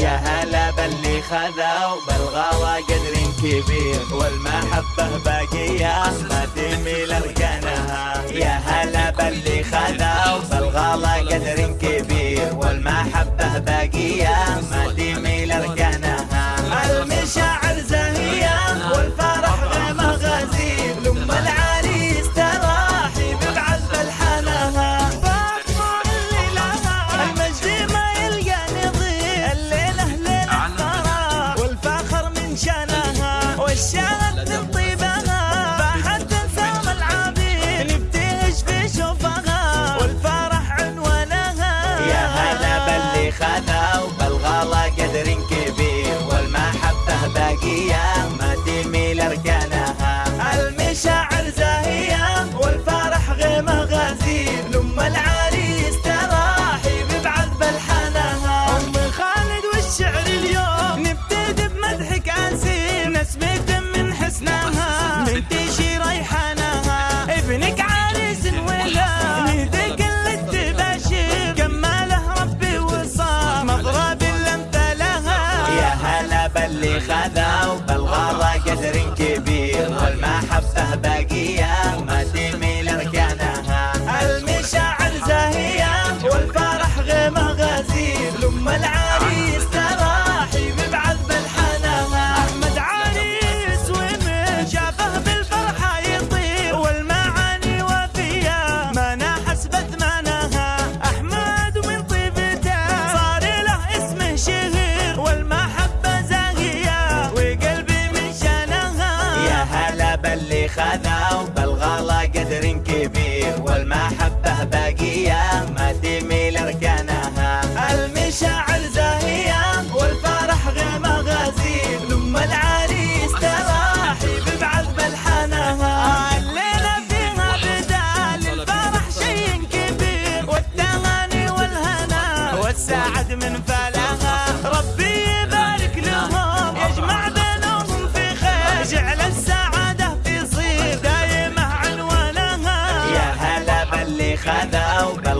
يا هلا باللي خذوا بالغوا قدر كبير والمحبة باقية ما تميل أركانها يا هلا باللي اللي خذاو بالغلا قدر كبير والمحبة باقية ما تميل أركانها. المشاعر زاهية والفرح غيمة غزير لما العريس تلاحي ببعض بلحانها. الليلة فيها بدال الفرح شي كبير والتغاني والهنا. والسعد من فلا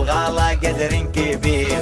الغلا قدر كبير.